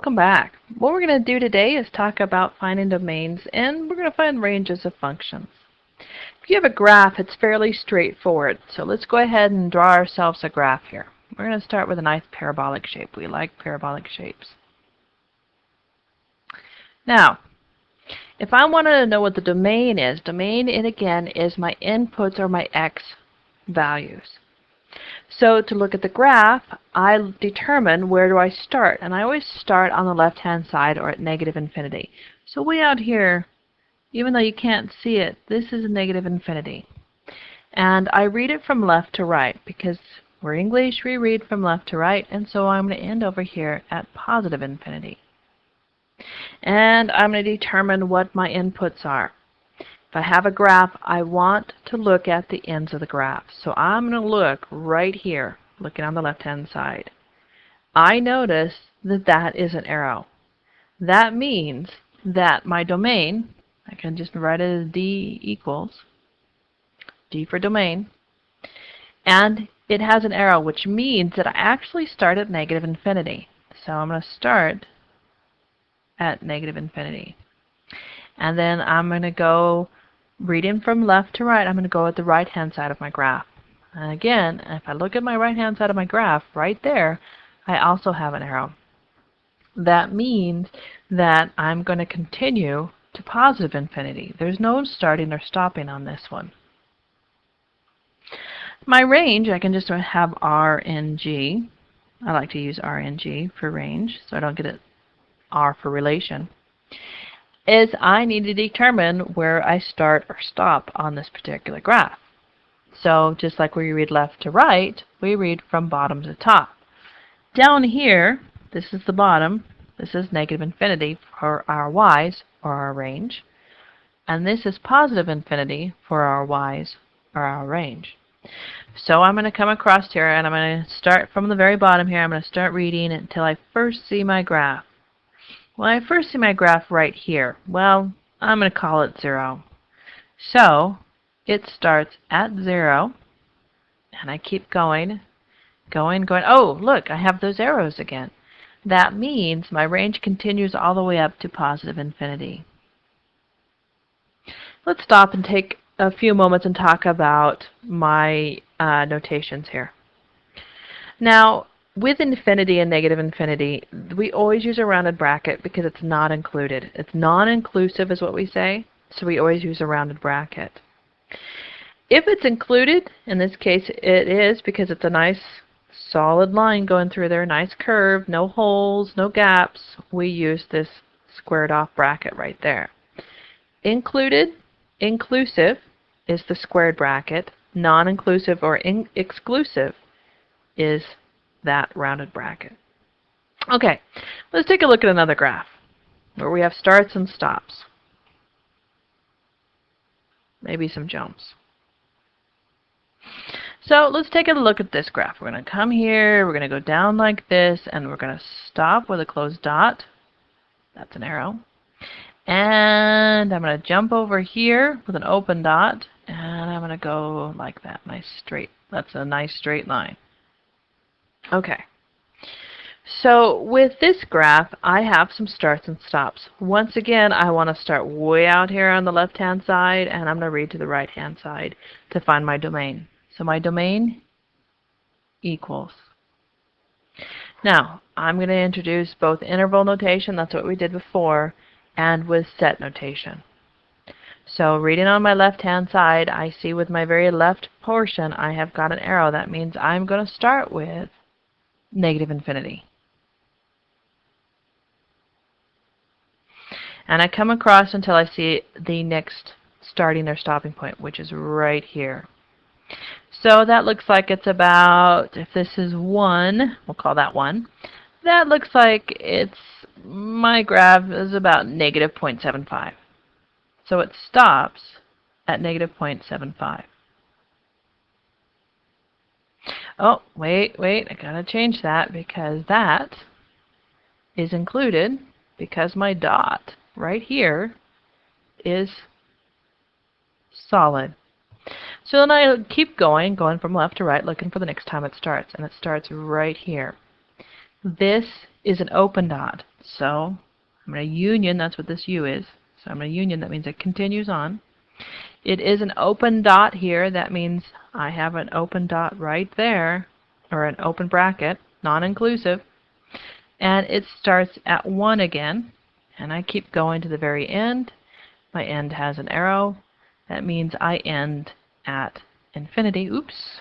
Welcome back. What we're going to do today is talk about finding domains and we're going to find ranges of functions. If you have a graph, it's fairly straightforward. So let's go ahead and draw ourselves a graph here. We're going to start with a nice parabolic shape. We like parabolic shapes. Now, if I wanted to know what the domain is, domain, it again, is my inputs or my x values. So to look at the graph, I determine where do I start. And I always start on the left-hand side or at negative infinity. So way out here, even though you can't see it, this is negative infinity. And I read it from left to right because we're English, we read from left to right, and so I'm going to end over here at positive infinity. And I'm going to determine what my inputs are. If I have a graph, I want to look at the ends of the graph. So I'm going to look right here, looking on the left-hand side. I notice that that is an arrow. That means that my domain, I can just write it as D equals, D for domain, and it has an arrow, which means that I actually start at negative infinity. So I'm going to start at negative infinity. And then I'm going to go reading from left to right, I'm going to go at the right-hand side of my graph. And again, if I look at my right-hand side of my graph, right there, I also have an arrow. That means that I'm going to continue to positive infinity. There's no starting or stopping on this one. My range, I can just have RNG. I like to use RNG for range, so I don't get it R for relation is I need to determine where I start or stop on this particular graph. So just like we read left to right, we read from bottom to top. Down here, this is the bottom. This is negative infinity for our y's, or our range. And this is positive infinity for our y's, or our range. So I'm going to come across here, and I'm going to start from the very bottom here. I'm going to start reading until I first see my graph. Well, I first see my graph right here. Well, I'm going to call it 0. So, it starts at 0, and I keep going, going, going. Oh, look, I have those arrows again. That means my range continues all the way up to positive infinity. Let's stop and take a few moments and talk about my uh, notations here. Now, with infinity and negative infinity, we always use a rounded bracket because it's not included. It's non-inclusive is what we say, so we always use a rounded bracket. If it's included, in this case it is because it's a nice solid line going through there, nice curve, no holes, no gaps, we use this squared off bracket right there. Included, inclusive, is the squared bracket. Non-inclusive or exclusive is that rounded bracket. Okay, let's take a look at another graph where we have starts and stops. Maybe some jumps. So let's take a look at this graph. We're going to come here, we're going to go down like this, and we're going to stop with a closed dot. That's an arrow. And I'm going to jump over here with an open dot, and I'm going to go like that. Nice straight. That's a nice straight line. Okay. So with this graph, I have some starts and stops. Once again, I want to start way out here on the left-hand side, and I'm going to read to the right-hand side to find my domain. So my domain equals. Now, I'm going to introduce both interval notation, that's what we did before, and with set notation. So reading on my left-hand side, I see with my very left portion, I have got an arrow. That means I'm going to start with negative infinity. And I come across until I see the next starting or stopping point, which is right here. So that looks like it's about, if this is 1, we'll call that 1, that looks like it's, my graph is about negative 0.75. So it stops at negative 0.75. Oh, wait, wait, I gotta change that because that is included because my dot right here is solid. So then I keep going, going from left to right, looking for the next time it starts, and it starts right here. This is an open dot. So I'm going to union, that's what this U is. So I'm going to union, that means it continues on. It is an open dot here, that means I have an open dot right there, or an open bracket, non-inclusive. And it starts at 1 again, and I keep going to the very end. My end has an arrow. That means I end at infinity. Oops.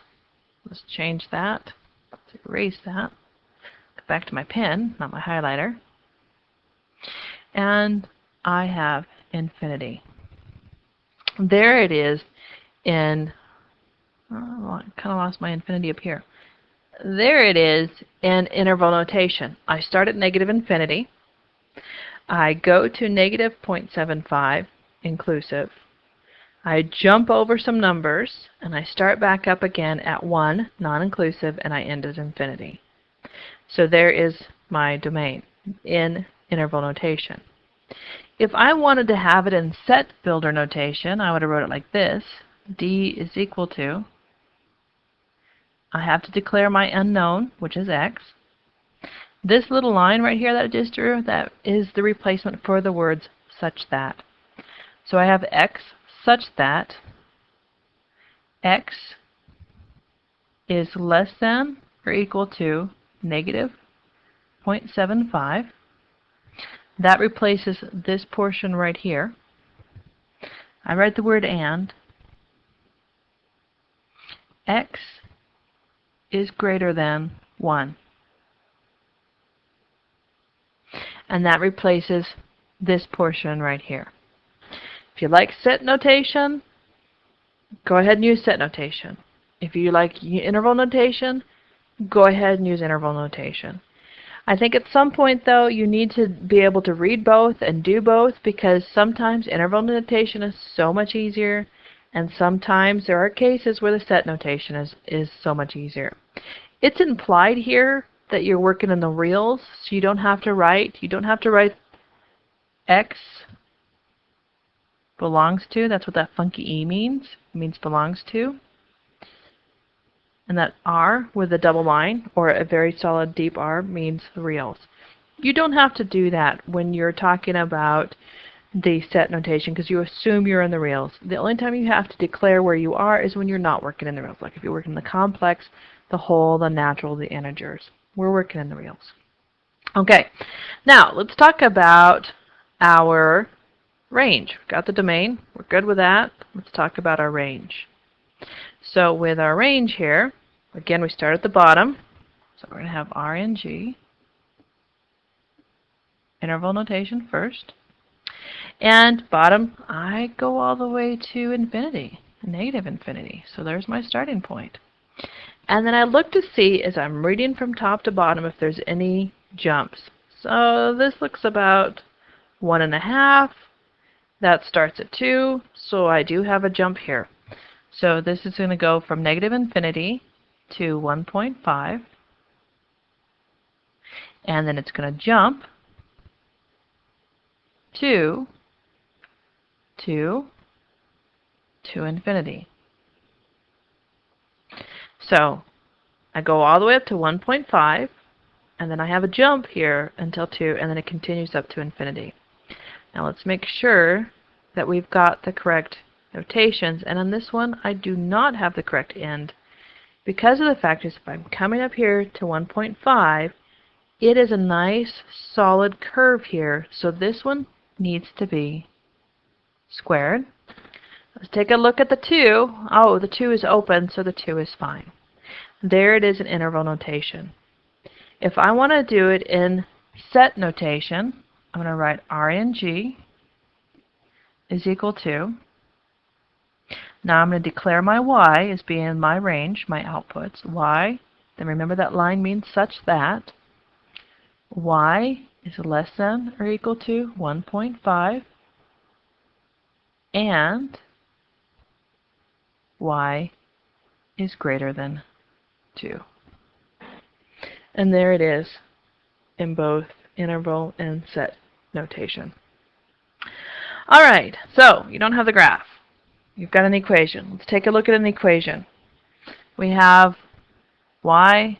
Let's change that. Let's erase that. Go back to my pen, not my highlighter. And I have infinity. There it is in, oh, I kind of lost my infinity up here. There it is in interval notation. I start at negative infinity. I go to negative 0.75 inclusive. I jump over some numbers and I start back up again at 1 non-inclusive and I end at infinity. So there is my domain in interval notation. If I wanted to have it in set builder notation, I would have wrote it like this. D is equal to, I have to declare my unknown, which is x. This little line right here that I just drew, that is the replacement for the words such that. So I have x such that x is less than or equal to negative 0.75. That replaces this portion right here. I write the word and. x is greater than 1. And that replaces this portion right here. If you like set notation, go ahead and use set notation. If you like interval notation, go ahead and use interval notation. I think at some point though you need to be able to read both and do both because sometimes interval notation is so much easier and sometimes there are cases where the set notation is, is so much easier. It's implied here that you're working in the reals so you don't have to write, you don't have to write x belongs to. That's what that funky E means. It means belongs to. And that R with a double line or a very solid deep R means reals. You don't have to do that when you're talking about the set notation because you assume you're in the reals. The only time you have to declare where you are is when you're not working in the reals. Like if you're working in the complex, the whole, the natural, the integers. We're working in the reals. Okay, now let's talk about our range. We got the domain. We're good with that. Let's talk about our range. So with our range here, again, we start at the bottom. So we're going to have RNG, interval notation first. And bottom, I go all the way to infinity, negative infinity. So there's my starting point. And then I look to see, as I'm reading from top to bottom, if there's any jumps. So this looks about one and a half, that starts at 2, so I do have a jump here. So this is going to go from negative infinity to 1.5. And then it's going to jump 2 to infinity. So I go all the way up to 1.5, and then I have a jump here until 2, and then it continues up to infinity. Now let's make sure that we've got the correct notations. And on this one, I do not have the correct end. Because of the fact is if I'm coming up here to 1.5, it is a nice solid curve here. So this one needs to be squared. Let's take a look at the 2. Oh, the 2 is open, so the 2 is fine. There it is in interval notation. If I want to do it in set notation, I'm going to write RNG is equal to, now I'm going to declare my y as being my range, my outputs, y, then remember that line means such that y is less than or equal to 1.5 and y is greater than 2. And there it is in both interval and set notation. All right, so you don't have the graph. You've got an equation. Let's take a look at an equation. We have y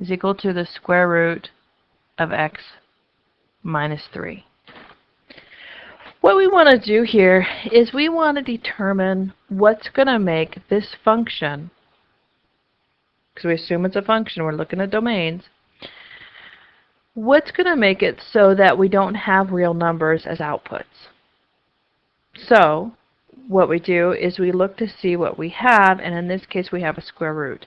is equal to the square root of x minus 3. What we want to do here is we want to determine what's going to make this function, because we assume it's a function, we're looking at domains, what's going to make it so that we don't have real numbers as outputs. So what we do is we look to see what we have, and in this case we have a square root.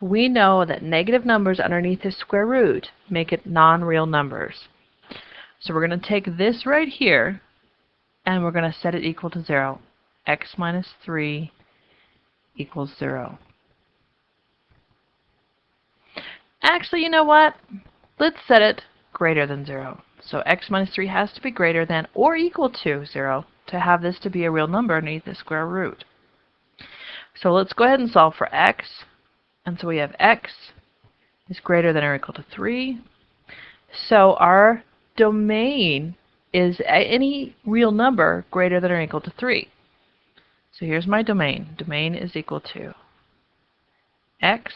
We know that negative numbers underneath the square root make it non-real numbers. So we're going to take this right here, and we're going to set it equal to 0. x minus 3 equals 0. Actually, you know what? Let's set it greater than 0. So x minus 3 has to be greater than or equal to 0 to have this to be a real number underneath the square root. So let's go ahead and solve for x. And so we have x is greater than or equal to 3. So our domain is any real number greater than or equal to 3. So here's my domain. Domain is equal to x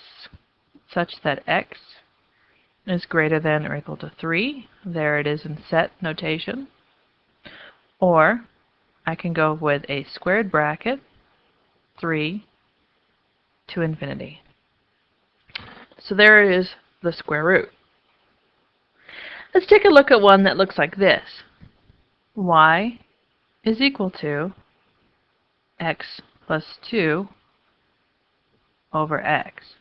such that x is greater than or equal to 3. There it is in set notation. Or I can go with a squared bracket 3 to infinity. So there is the square root. Let's take a look at one that looks like this y is equal to x plus 2 over x.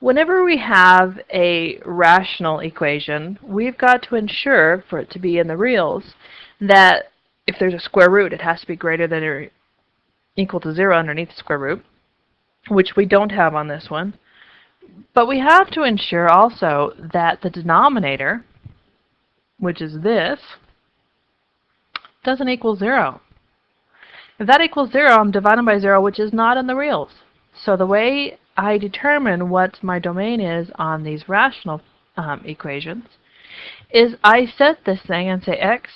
Whenever we have a rational equation, we've got to ensure, for it to be in the reals, that if there's a square root, it has to be greater than or equal to 0 underneath the square root, which we don't have on this one. But we have to ensure also that the denominator, which is this, doesn't equal 0. If that equals 0, I'm dividing by 0, which is not in the reals. So the way I determine what my domain is on these rational um, equations is I set this thing and say x,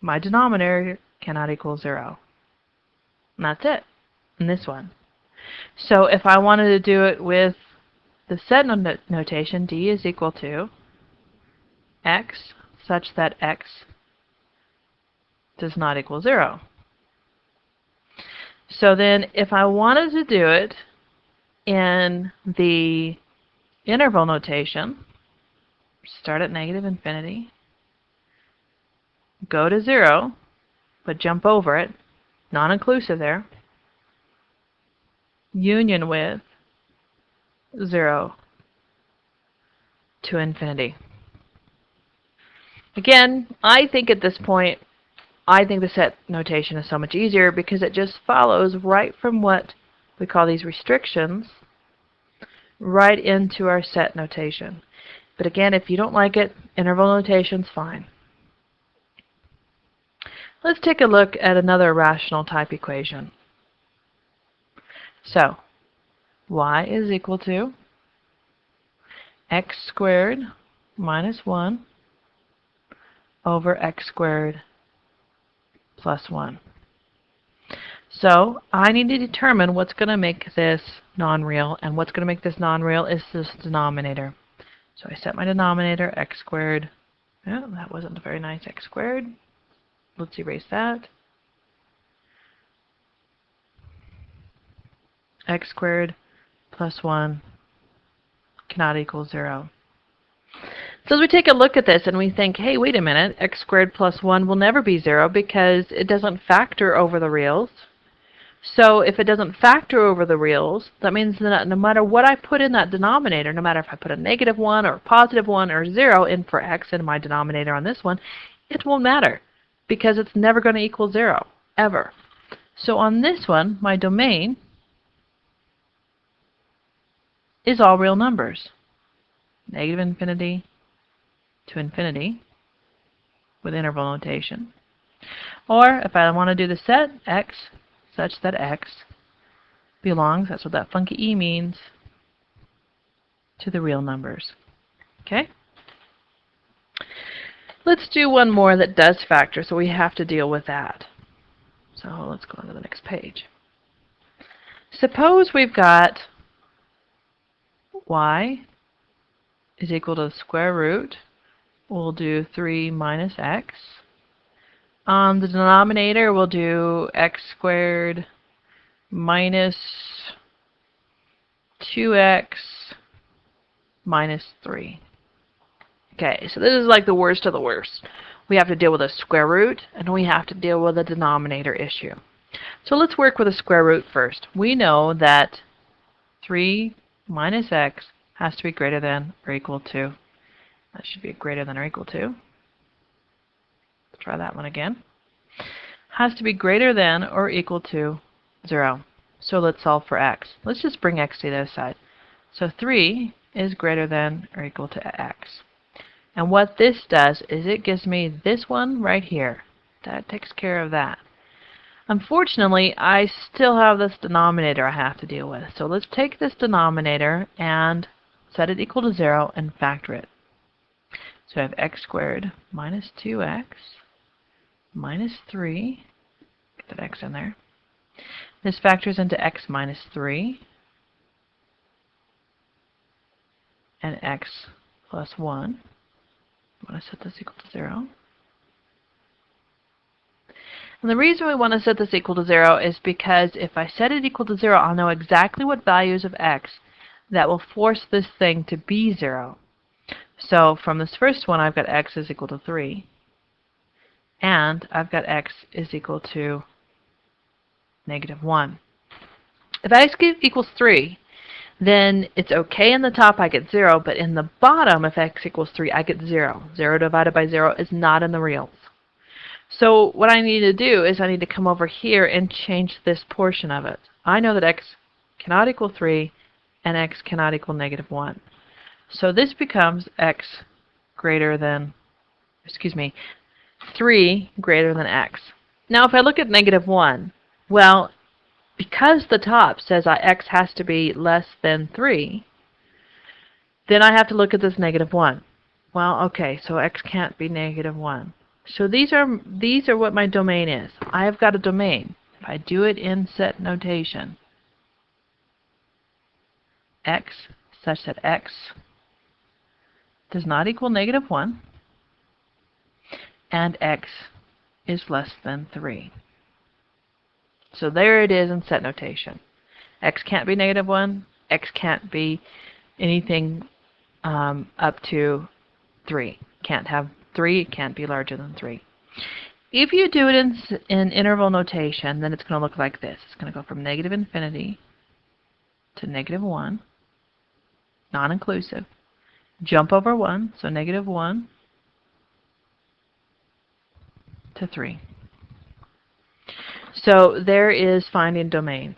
my denominator cannot equal 0. And that's it in this one. So if I wanted to do it with the set notation, d is equal to x such that x does not equal 0. So then if I wanted to do it in the interval notation, start at negative infinity, go to 0, but jump over it, non-inclusive there, union with 0 to infinity. Again, I think at this point I think the set notation is so much easier because it just follows right from what we call these restrictions right into our set notation. But again, if you don't like it, interval notation's fine. Let's take a look at another rational type equation. So, y is equal to x squared minus 1 over x squared plus 1. So I need to determine what's going to make this non-real, and what's going to make this non-real is this denominator. So I set my denominator, x squared. Yeah, that wasn't a very nice, x squared. Let's erase that. x squared plus 1 cannot equal 0. So as we take a look at this and we think, hey, wait a minute, x squared plus 1 will never be 0 because it doesn't factor over the reals. So if it doesn't factor over the reals, that means that no matter what I put in that denominator, no matter if I put a negative 1 or a positive 1 or 0 in for x in my denominator on this one, it won't matter because it's never going to equal 0, ever. So on this one, my domain is all real numbers. Negative infinity, to infinity with interval notation. Or if I want to do the set x such that x belongs, that's what that funky e means, to the real numbers. Okay? Let's do one more that does factor, so we have to deal with that. So let's go on to the next page. Suppose we've got y is equal to the square root. We'll do 3 minus x. On the denominator, we'll do x squared minus 2x minus 3. Okay, so this is like the worst of the worst. We have to deal with a square root, and we have to deal with a denominator issue. So let's work with a square root first. We know that 3 minus x has to be greater than or equal to. That should be greater than or equal to. Let's try that one again. Has to be greater than or equal to 0. So let's solve for x. Let's just bring x to the other side. So 3 is greater than or equal to x. And what this does is it gives me this one right here. That takes care of that. Unfortunately, I still have this denominator I have to deal with. So let's take this denominator and set it equal to 0 and factor it. So I have x squared minus 2x minus 3. Get that x in there. This factors into x minus 3 and x plus 1. I'm going to set this equal to 0. And the reason we want to set this equal to 0 is because if I set it equal to 0, I'll know exactly what values of x that will force this thing to be 0. So from this first one, I've got x is equal to 3. And I've got x is equal to negative 1. If x equals 3, then it's okay in the top I get 0, but in the bottom, if x equals 3, I get 0. 0 divided by 0 is not in the reals. So what I need to do is I need to come over here and change this portion of it. I know that x cannot equal 3 and x cannot equal negative 1. So this becomes x greater than, excuse me, 3 greater than x. Now if I look at negative 1, well, because the top says x has to be less than 3, then I have to look at this negative 1. Well, okay, so x can't be negative 1. So these are these are what my domain is. I have got a domain. If I do it in set notation, x such that x does not equal negative 1 and x is less than 3. So there it is in set notation. x can't be negative 1. x can't be anything um, up to 3. Can't have 3. It can't be larger than 3. If you do it in, in interval notation, then it's going to look like this. It's going to go from negative infinity to negative 1, non-inclusive. Jump over 1, so negative 1 to 3. So there is finding domains.